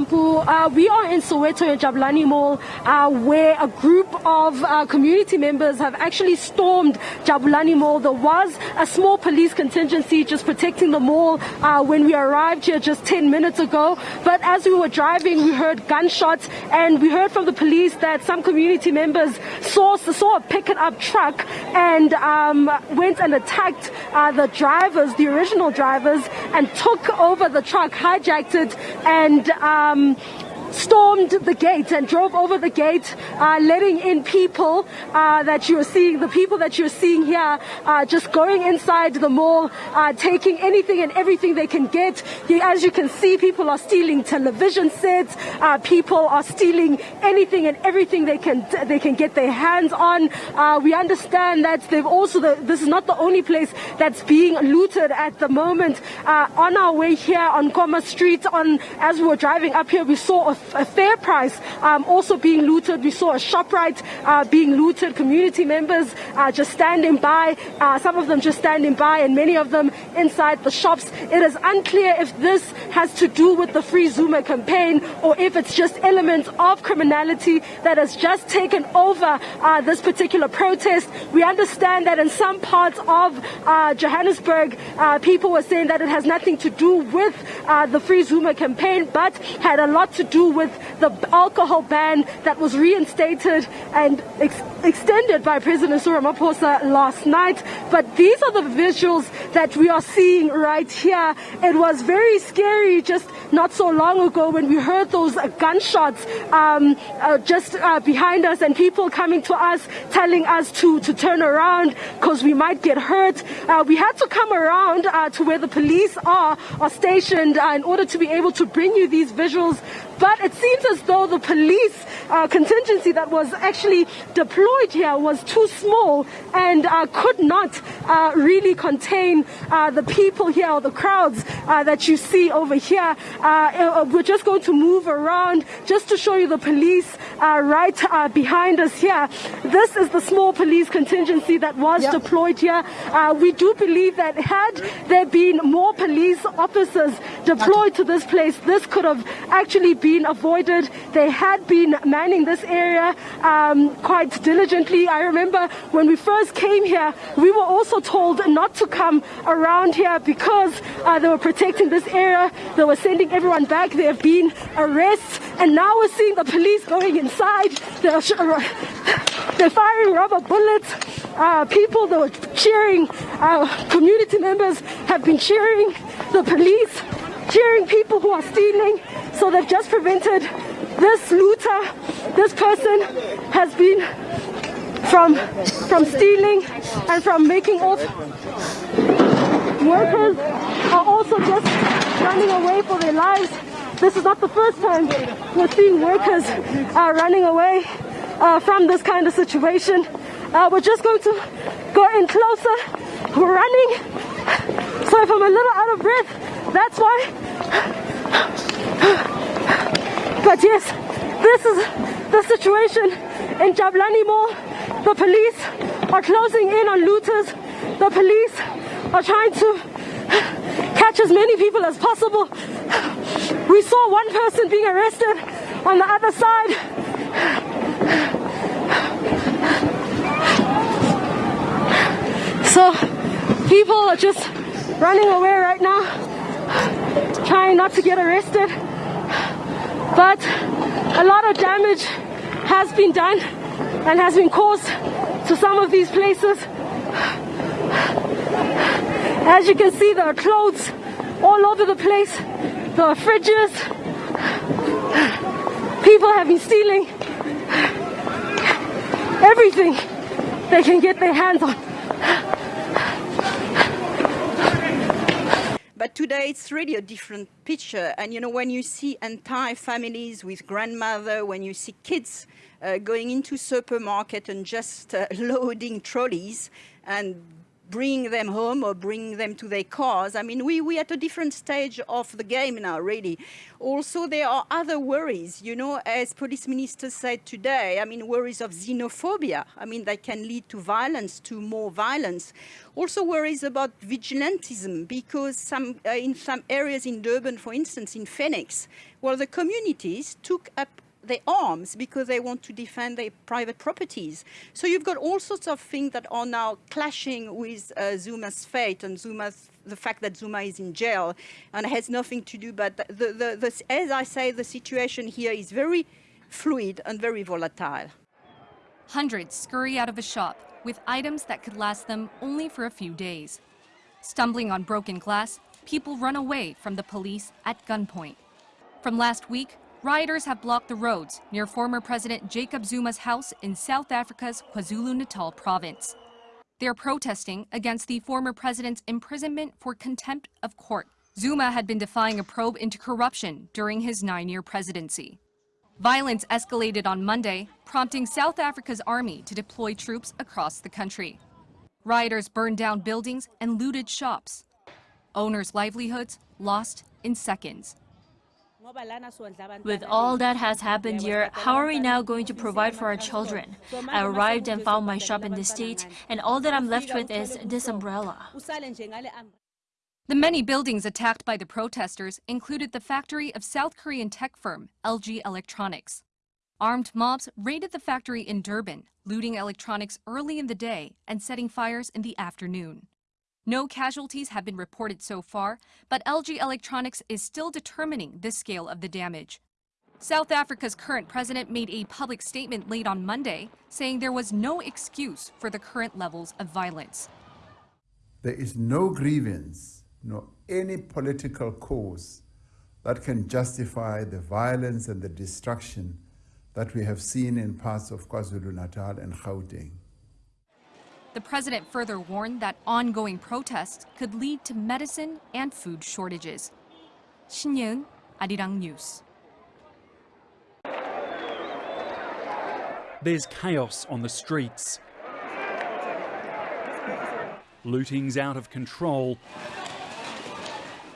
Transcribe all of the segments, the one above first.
Uh, we are in Soweto in Jabulani Mall, uh, where a group of uh, community members have actually stormed Jabulani Mall. There was a small police contingency just protecting the mall uh, when we arrived here just 10 minutes ago. But as we were driving, we heard gunshots, and we heard from the police that some community members saw saw a pickup truck and um, went and attacked uh, the drivers, the original drivers, and took over the truck, hijacked it, and um, stormed the gate and drove over the gate, uh, letting in people uh, that you're seeing, the people that you're seeing here, uh, just going inside the mall, uh, taking anything and everything they can get. As you can see, people are stealing television sets. Uh, people are stealing anything and everything they can they can get their hands on. Uh, we understand that they've also the, this is not the only place that's being looted at the moment. on our way here on Koma Street, on as we were driving up here, we saw a fair price um, also being looted. We saw a ShopRite uh, being looted, community members uh, just standing by, uh, some of them just standing by, and many of them inside the shops. It is unclear if this has to do with the Free Zuma campaign or if it's just elements of criminality that has just taken over uh, this particular protest. We understand that in some parts of uh, Johannesburg, uh, people were saying that it has nothing to do with the Free Zuma campaign, but had a lot to do with the alcohol ban that was reinstated and ex extended by President Ramaphosa last night. But these are the visuals that we are seeing right here. It was very scary just not so long ago when we heard those gunshots um, uh, just uh, behind us and people coming to us telling us to, to turn around because we might get hurt. Uh, we had to come around uh, to where the police are, are stationed uh, in order to be able to bring you these visuals but it seems as though the police uh, contingency that was actually deployed here was too small and uh, could not uh, really contain uh, the people here or the crowds uh, that you see over here. Uh, we're just going to move around just to show you the police right behind us here. This is the small police contingency that was yep. deployed here. we do believe that had there been more police officers deployed to this place, this could have actually been been avoided. They had been manning this area um, quite diligently. I remember when we first came here, we were also told not to come around here because uh, they were protecting this area. They were sending everyone back. There have been arrests, and now we're seeing the police going inside. They're, they're firing rubber bullets. Uh, people that were cheering, uh, community members have been cheering the police, cheering people who are stealing. So they've just prevented this looter, this person has been from, from stealing and from making off. Workers are also just running away for their lives. This is not the first time we're seeing workers uh, running away uh, from this kind of situation. Uh, we're just going to go in closer. We're running. So if I'm a little out of breath, that's why. But yes, this is the situation in Jabulani Mall. The police are closing in on looters. The police are trying to catch as many people as possible. We saw one person being arrested on the other side. So people are just running away right now, trying not to get arrested. But a lot of damage has been done and has been caused to some of these places. As you can see, there are clothes all over the place. There are fridges. People have been stealing everything they can get their hands on. But today it's really a different picture. And you know, when you see entire families with grandmother, when you see kids uh, going into supermarket and just uh, loading trolleys and bringing them home or bring them to their cars. I mean, we, we're at a different stage of the game now, really. Also, there are other worries, you know, as police minister said today, I mean, worries of xenophobia. I mean, that can lead to violence, to more violence. Also worries about vigilantism, because some, uh, in some areas in Durban, for instance, in Phoenix, well, the communities took up their arms because they want to defend their private properties. So you've got all sorts of things that are now clashing with uh, Zuma's fate and Zuma's the fact that Zuma is in jail and has nothing to do. But the, the, the, as I say, the situation here is very fluid and very volatile. Hundreds scurry out of a shop with items that could last them only for a few days. Stumbling on broken glass, people run away from the police at gunpoint. From last week, Rioters have blocked the roads near former President Jacob Zuma's house in South Africa's KwaZulu-Natal province. They're protesting against the former president's imprisonment for contempt of court. Zuma had been defying a probe into corruption during his nine-year presidency. Violence escalated on Monday, prompting South Africa's army to deploy troops across the country. Rioters burned down buildings and looted shops. Owners' livelihoods lost in seconds. With all that has happened here, how are we now going to provide for our children? I arrived and found my shop in this state, and all that I'm left with is this umbrella. The many buildings attacked by the protesters included the factory of South Korean tech firm LG Electronics. Armed mobs raided the factory in Durban, looting electronics early in the day and setting fires in the afternoon. No casualties have been reported so far, but LG Electronics is still determining the scale of the damage. South Africa's current president made a public statement late on Monday, saying there was no excuse for the current levels of violence. There is no grievance, nor any political cause that can justify the violence and the destruction that we have seen in parts of KwaZulu-Natal and Gauteng. The president further warned that ongoing protests could lead to medicine and food shortages. Shin Yeun, Arirang News. There's chaos on the streets. Looting's out of control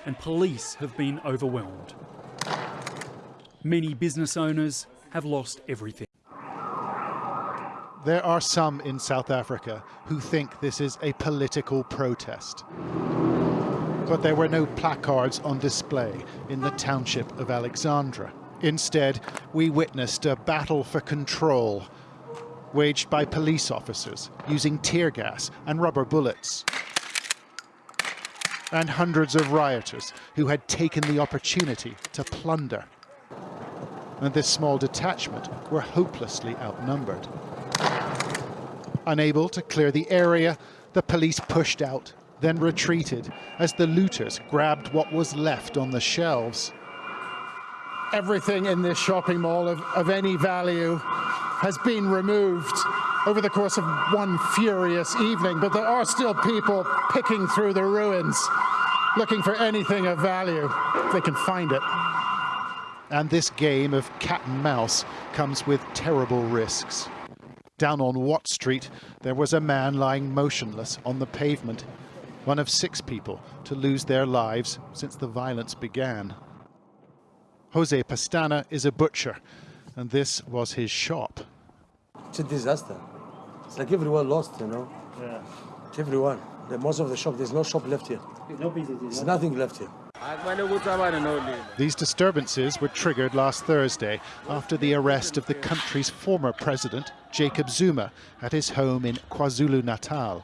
and police have been overwhelmed. Many business owners have lost everything. There are some in South Africa who think this is a political protest. But there were no placards on display in the township of Alexandra. Instead, we witnessed a battle for control waged by police officers using tear gas and rubber bullets. And hundreds of rioters who had taken the opportunity to plunder. And this small detachment were hopelessly outnumbered. Unable to clear the area, the police pushed out, then retreated as the looters grabbed what was left on the shelves. Everything in this shopping mall of, of any value has been removed over the course of one furious evening, but there are still people picking through the ruins, looking for anything of value, if they can find it. And this game of cat and mouse comes with terrible risks. Down on Watt Street, there was a man lying motionless on the pavement, one of six people to lose their lives since the violence began. Jose Pastana is a butcher, and this was his shop. It's a disaster. It's like everyone lost, you know? Yeah. Everyone. The, most of the shop, there's no shop left here. No business. There's nothing left here. These disturbances were triggered last Thursday after the arrest of the country's former president, Jacob Zuma, at his home in KwaZulu-Natal.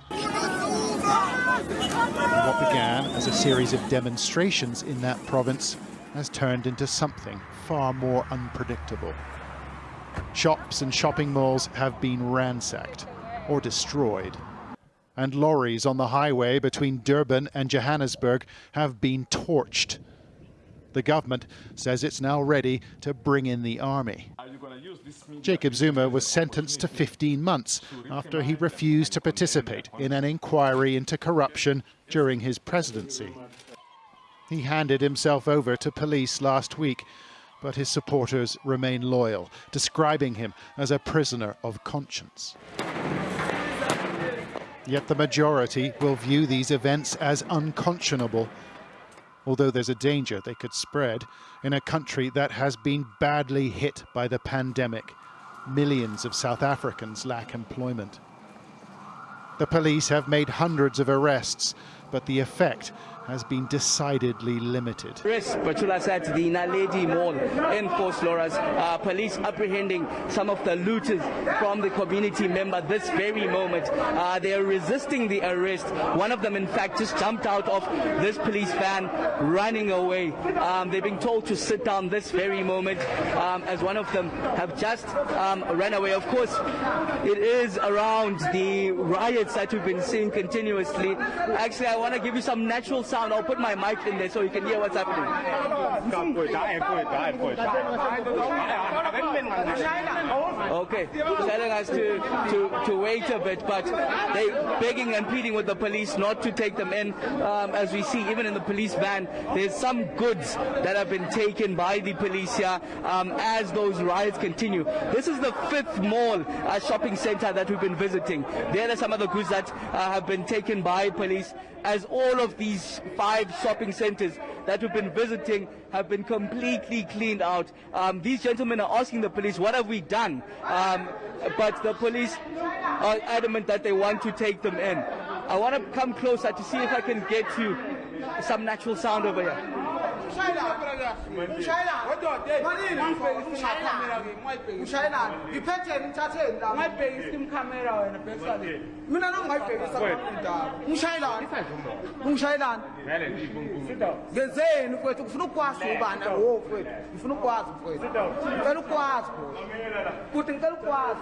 What began as a series of demonstrations in that province has turned into something far more unpredictable. Shops and shopping malls have been ransacked or destroyed and lorries on the highway between Durban and Johannesburg have been torched. The government says it's now ready to bring in the army. Jacob Zuma was sentenced to 15 months after he refused to participate in an inquiry into corruption during his presidency. He handed himself over to police last week, but his supporters remain loyal, describing him as a prisoner of conscience. Yet the majority will view these events as unconscionable, although there's a danger they could spread in a country that has been badly hit by the pandemic. Millions of South Africans lack employment. The police have made hundreds of arrests, but the effect has been decidedly limited. The Naledi Mall in. Uh, police apprehending some of the looters from the community member this very moment. Uh, they are resisting the arrest. One of them, in fact, just jumped out of this police van, running away. Um, they're being told to sit down this very moment, um, as one of them have just um, ran away. Of course, it is around the riots that we've been seeing continuously. Actually, I want to give you some natural sound sound. I'll put my mic in there so you can hear what's happening. Okay, telling us to, to, to wait a bit, but they begging and pleading with the police not to take them in. Um, as we see, even in the police van, there's some goods that have been taken by the police here um, as those riots continue. This is the fifth mall uh, shopping center that we've been visiting. There are some of the goods that uh, have been taken by police as all of these five shopping centers that we've been visiting have been completely cleaned out. Um, these gentlemen are asking the police, what have we done? Um, but the police are adamant that they want to take them in. I want to come closer to see if I can get you some natural sound over here. Mina nongayibhekisa indaba ngishayelani ungishayelani ngenzeni mfowethu ngifuna ukwazi ubani? wo mfowethu ngifuna ukwazi mfowethu ngicela ukwazi futhi ngicela ukwazi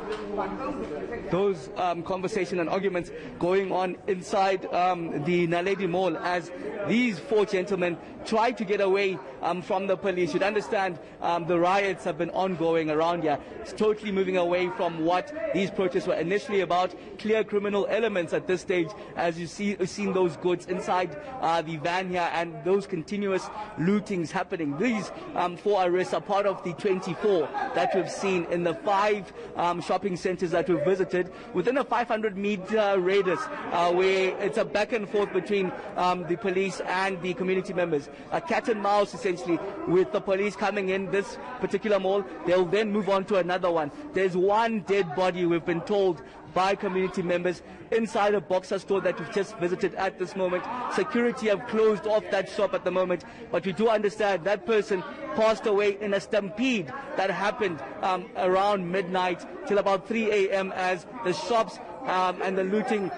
those um, conversation and arguments going on inside um, the Naledi Mall as these four gentlemen try to get away um, from the police. You'd understand um, the riots have been ongoing around here. It's totally moving away from what these protests were initially about. Clear criminal elements at this stage, as you see, you've seen those goods inside uh, the van here and those continuous lootings happening. These um, four arrests are part of the 24 that we've seen in the five um, shopping centers that we've visited within a 500 meter radius uh, where it's a back and forth between um, the police and the community members. A cat and mouse essentially with the police coming in this particular mall. They'll then move on to another one. There's one dead body we've been told by community members inside a boxer store that we've just visited at this moment. Security have closed off that shop at the moment, but we do understand that person passed away in a stampede that happened um, around midnight till about 3 a.m. as the shops um, and the looting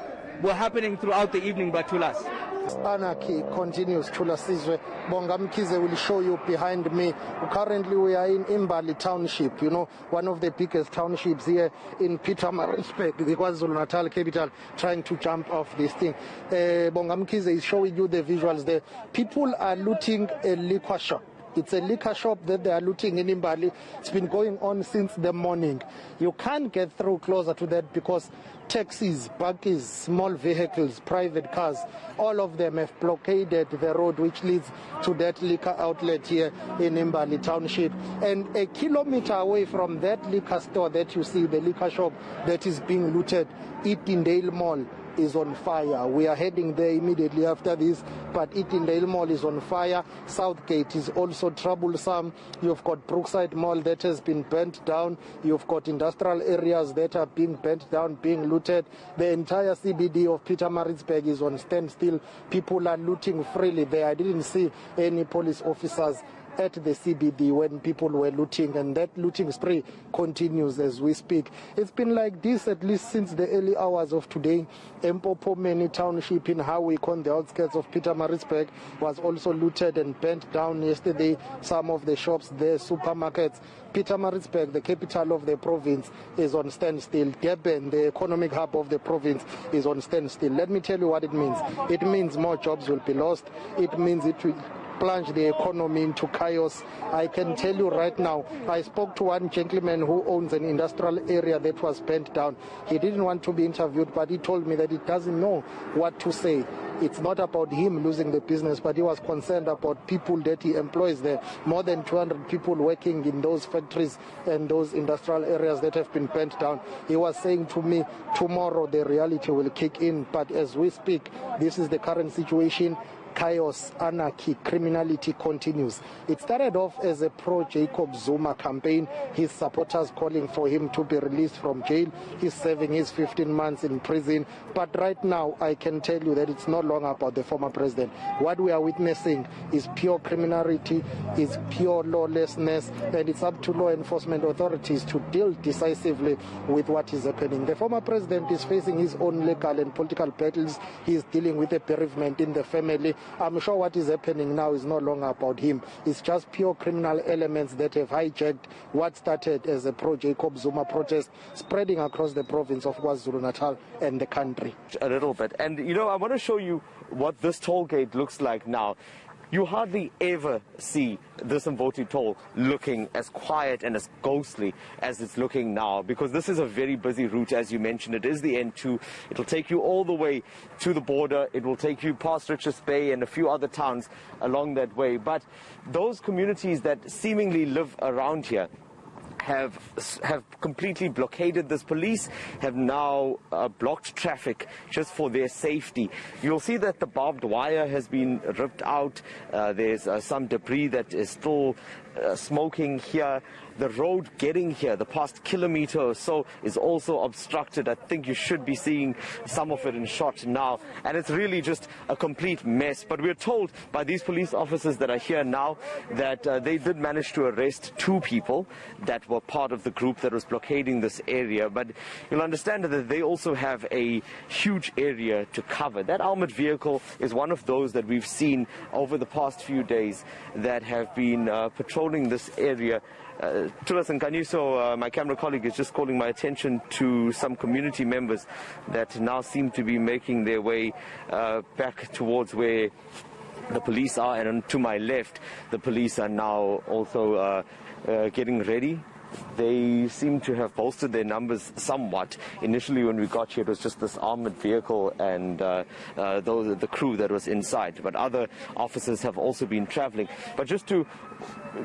were happening throughout the evening, Batulas. Anarchy continues. Chula Sizwe Bongamkize will show you behind me. Currently, we are in Imbali Township, you know, one of the biggest townships here in Pietermaritzburg, the KwaZulu Natal capital, trying to jump off this thing. Uh, Bongamkize is showing you the visuals there. People are looting a liquor shop. It's a liquor shop that they are looting in Imbali. It's been going on since the morning. You can't get through closer to that because taxis, buggies, small vehicles, private cars, all of them have blockaded the road which leads to that liquor outlet here in Imbali Township. And a kilometer away from that liquor store that you see, the liquor shop that is being looted, Edendale Mall, is on fire. We are heading there immediately after this, but Edendale Mall is on fire. Southgate is also troublesome. You've got Brookside Mall that has been burnt down. You've got industrial areas that are being burnt down, being looted. The entire CBD of Pietermaritzburg is on standstill. People are looting freely there. I didn't see any police officers at the CBD when people were looting, and that looting spree continues as we speak. It's been like this at least since the early hours of today. Empopomeni Township in Howick on the outskirts of Pietermaritzburg was also looted and burnt down yesterday. Some of the shops there, supermarkets. Peter Pietermaritzburg, the capital of the province, is on standstill. Durban, the economic hub of the province, is on standstill. Let me tell you what it means. It means more jobs will be lost. It means it will plunge the economy into chaos. I can tell you right now, I spoke to one gentleman who owns an industrial area that was burnt down. He didn't want to be interviewed, but he told me that he doesn't know what to say it's not about him losing the business, but he was concerned about people that he employs there. More than 200 people working in those factories and those industrial areas that have been burnt down. He was saying to me, tomorrow the reality will kick in. But as we speak, this is the current situation chaos, anarchy, criminality continues. It started off as a pro-Jacob Zuma campaign, his supporters calling for him to be released from jail. He's serving his 15 months in prison. But right now, I can tell you that it's no longer about the former president. What we are witnessing is pure criminality, is pure lawlessness, and it's up to law enforcement authorities to deal decisively with what is happening. The former president is facing his own legal and political battles. He's dealing with a bereavement in the family. I'm sure what is happening now is no longer about him. It's just pure criminal elements that have hijacked what started as a pro-Jacob Zuma protest spreading across the province of KwaZulu-Natal and the country. A little bit. And, you know, I want to show you what this toll gate looks like now you hardly ever see this Mvoti toll looking as quiet and as ghostly as it's looking now because this is a very busy route as you mentioned. It is the N2 it'll take you all the way to the border. It will take you past Richards Bay and a few other towns along that way. But those communities that seemingly live around here have have completely blockaded this. Police have now uh, blocked traffic just for their safety. You'll see that the barbed wire has been ripped out. Uh, there's uh, some debris that is still uh, smoking here. The road getting here, the past kilometer or so, is also obstructed. I think you should be seeing some of it in shot now. And it's really just a complete mess. But we're told by these police officers that are here now that uh, they did manage to arrest two people that were part of the group that was blockading this area. But you'll understand that they also have a huge area to cover. That armored vehicle is one of those that we've seen over the past few days that have been uh, patrolling this area uh, Tulas and Kaniso, uh, my camera colleague, is just calling my attention to some community members that now seem to be making their way uh, back towards where the police are. And to my left, the police are now also uh, uh, getting ready they seem to have bolstered their numbers somewhat. Initially, when we got here, it was just this armored vehicle and uh, uh, those, the crew that was inside. But other officers have also been traveling. But just to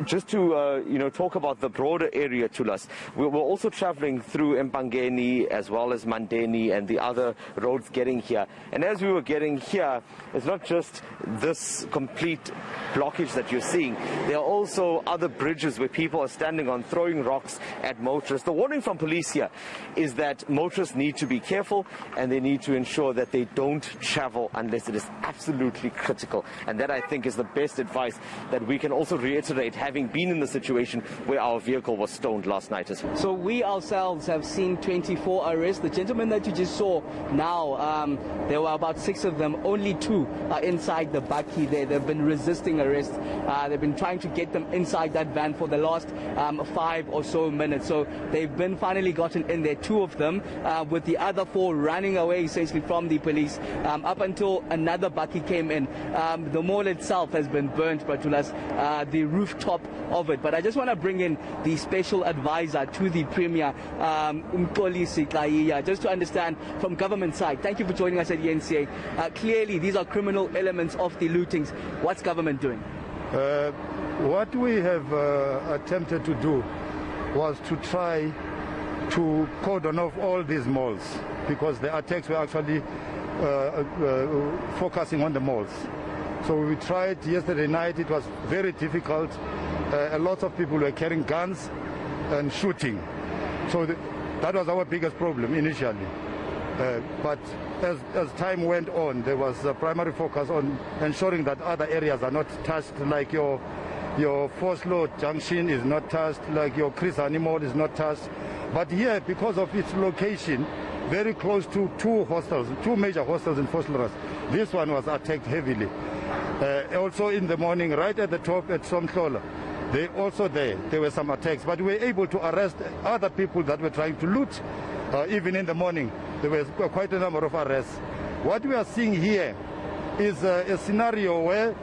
just to uh, you know talk about the broader area Tulas, we were also traveling through Empangeni as well as Mandeni and the other roads getting here. And as we were getting here, it's not just this complete blockage that you're seeing. There are also other bridges where people are standing on throwing rocks at motorists. The warning from police here is that motorists need to be careful and they need to ensure that they don't travel unless it is absolutely critical. And that I think is the best advice that we can also reiterate having been in the situation where our vehicle was stoned last night. So we ourselves have seen 24 arrests. The gentleman that you just saw now, um, there were about six of them. Only two are inside the bakkie there. They've been resisting arrest. Uh, they've been trying to get them inside that van for the last um, five or so minutes. So they've been finally gotten in there, two of them, uh, with the other four running away essentially from the police um, up until another bakkie came in. Um, the mall itself has been burnt, Batulas, uh, the rooftop of it. But I just want to bring in the special advisor to the Premier, um, just to understand from government side. Thank you for joining us at the NCA. Uh, clearly, these are criminal elements of the lootings. What's government doing? Uh, what we have uh, attempted to do was to try to cordon off all these malls because the attacks were actually uh, uh, focusing on the malls. So we tried yesterday night, it was very difficult. Uh, a lot of people were carrying guns and shooting. So the, that was our biggest problem initially. Uh, but as, as time went on, there was a primary focus on ensuring that other areas are not touched, like your your Vosloo junction is not touched, like your Chris Hani Mall is not touched. But here, because of its location, very close to two hostels, two major hostels in Vosloorus, this one was attacked heavily. Uh, also in the morning, right at the top at Somhlola, they also there, there were some attacks. But we were able to arrest other people that were trying to loot. Uh, even in the morning, there were quite a number of arrests. What we are seeing here is uh, a scenario where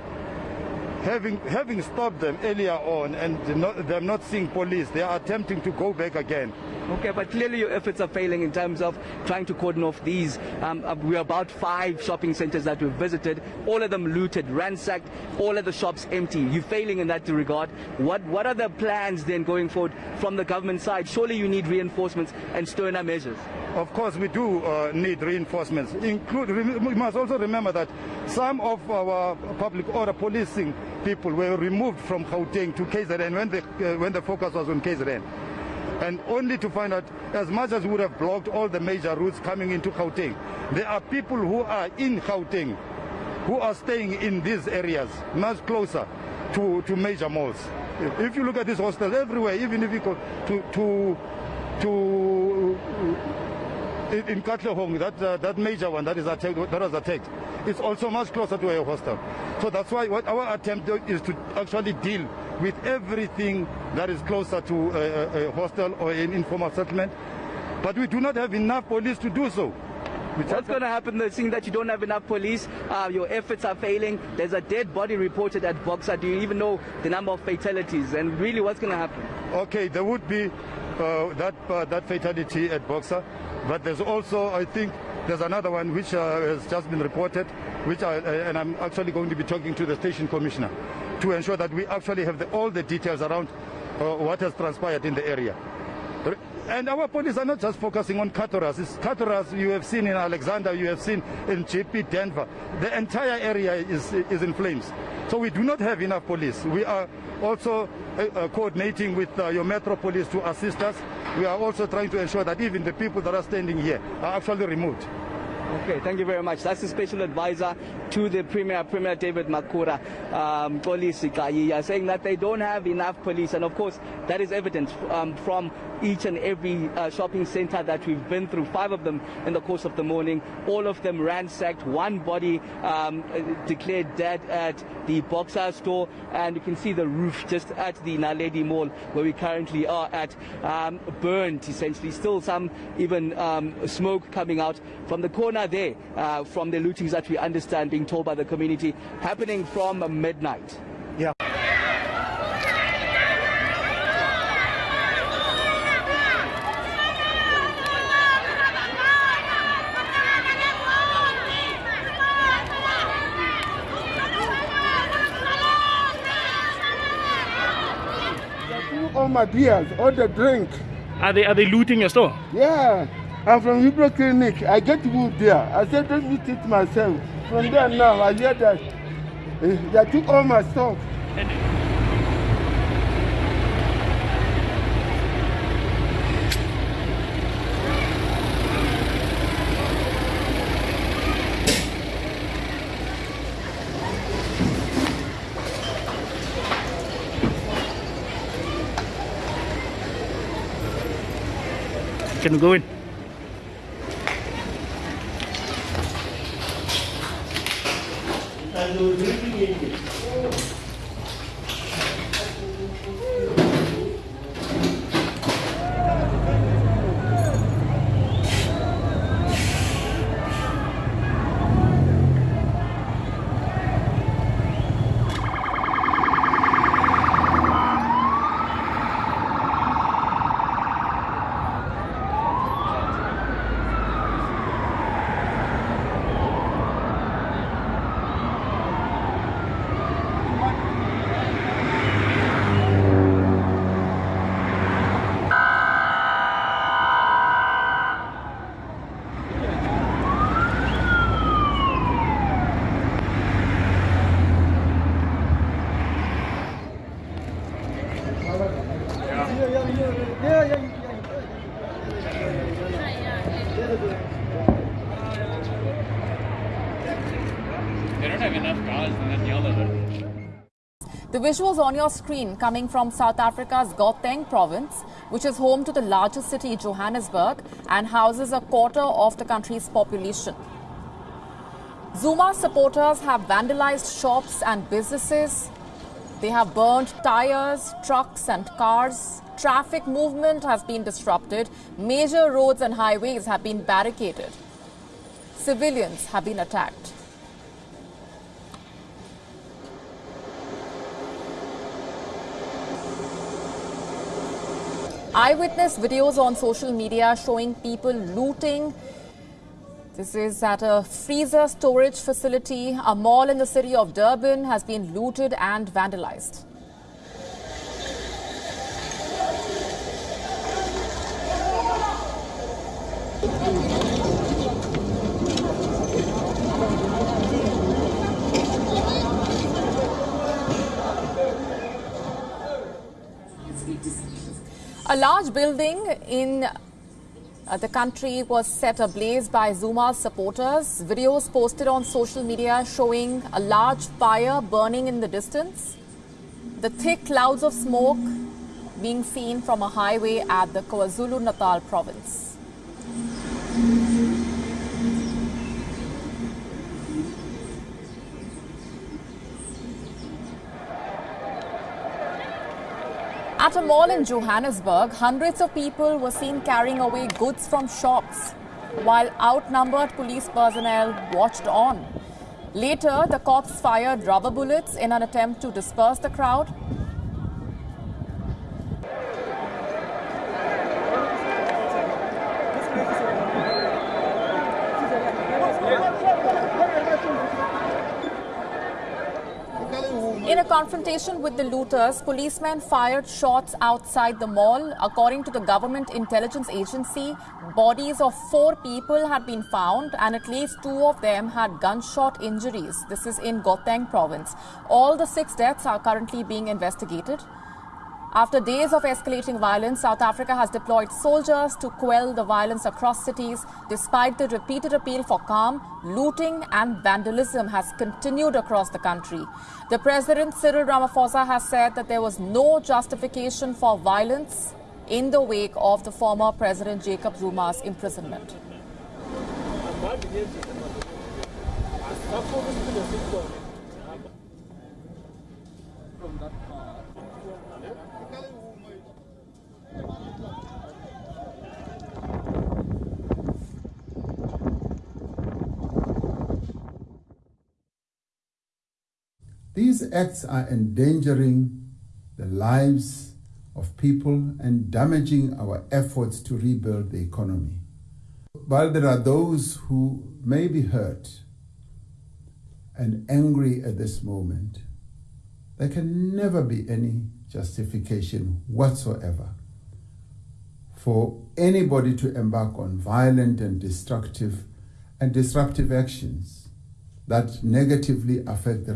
having having stopped them earlier on and not, them not seeing police, they are attempting to go back again. Okay, but clearly your efforts are failing in terms of trying to cordon off these. Um, uh, we're about five shopping centers that we've visited, all of them looted, ransacked, all of the shops empty. You're failing in that regard. What what are the plans then going forward from the government side? Surely you need reinforcements and sterner measures. Of course, we do uh, need reinforcements. Include, we must also remember that some of our public order policing people were removed from Gauteng to KZN when the, uh, when the focus was on KZN. And only to find out, as much as we would have blocked all the major routes coming into Gauteng, there are people who are in Gauteng who are staying in these areas, much closer to, to major malls. If you look at these hostels everywhere, even if you go to, to, to in Katlehong, that uh, that major one that is attacked, that was attacked, it's also much closer to a hostel. So that's why what our attempt is to actually deal with everything that is closer to a, a hostel or an informal settlement. But we do not have enough police to do so. What's going to happen though, seeing that you don't have enough police, uh, your efforts are failing, there's a dead body reported at Boxer, do you even know the number of fatalities and really what's going to happen? Okay, there would be uh, that, uh, that fatality at Boxer, but there's also, I think, there's another one which uh, has just been reported, which I, and I'm actually going to be talking to the station commissioner to ensure that we actually have the, all the details around uh, what has transpired in the area. And our police are not just focusing on Katorus. It's Katorus you have seen in Alexandra, you have seen in JP Denver. The entire area is, is in flames. So we do not have enough police. We are also uh, uh, coordinating with uh, your Metro Police to assist us. We are also trying to ensure that even the people that are standing here are actually removed. Okay, thank you very much. That's the special advisor to the Premier, Premier David Makhura, um, police saying that they don't have enough police. And of course, that is evident um, from each and every uh, shopping center that we've been through, five of them in the course of the morning. All of them ransacked, one body um, declared dead at the Boxer store, and you can see the roof just at the Naledi Mall where we currently are at, um, burned essentially. Still some even um, smoke coming out from the corner there, uh, from the lootings that we understand being told by the community, happening from midnight. Yeah. all my beers, all the drink. Are they are they looting your store? Yeah. I'm from Hebrew Clinic. I get wood there. I said, let me teach myself. From there now, I hear that uh, they took all my stuff. Can we go in? The visuals on your screen coming from South Africa's Gauteng province, which is home to the largest city, Johannesburg, and houses a quarter of the country's population. Zuma supporters have vandalized shops and businesses. They have burned tires, trucks and cars. Traffic movement has been disrupted. Major roads and highways have been barricaded. Civilians have been attacked. Eyewitness videos on social media showing people looting. This is at a freezer storage facility. A mall in the city of Durban has been looted and vandalized. A large building in uh, the country was set ablaze by Zuma's supporters. Videos posted on social media showing a large fire burning in the distance. The thick clouds of smoke being seen from a highway at the KwaZulu-Natal province. At a mall in Johannesburg, hundreds of people were seen carrying away goods from shops while outnumbered police personnel watched on. Later, the cops fired rubber bullets in an attempt to disperse the crowd. Confrontation with the looters, policemen fired shots outside the mall. According to the government intelligence agency, bodies of four people had been found and at least two of them had gunshot injuries. This is in Gauteng province. All the six deaths are currently being investigated. After days of escalating violence, South Africa has deployed soldiers to quell the violence across cities. Despite the repeated appeal for calm, looting and vandalism has continued across the country. The President Cyril Ramaphosa has said that there was no justification for violence in the wake of the former President Jacob Zuma's imprisonment. These acts are endangering the lives of people and damaging our efforts to rebuild the economy. While there are those who may be hurt and angry at this moment, there can never be any justification whatsoever for anybody to embark on violent and destructive and disruptive actions that negatively affect the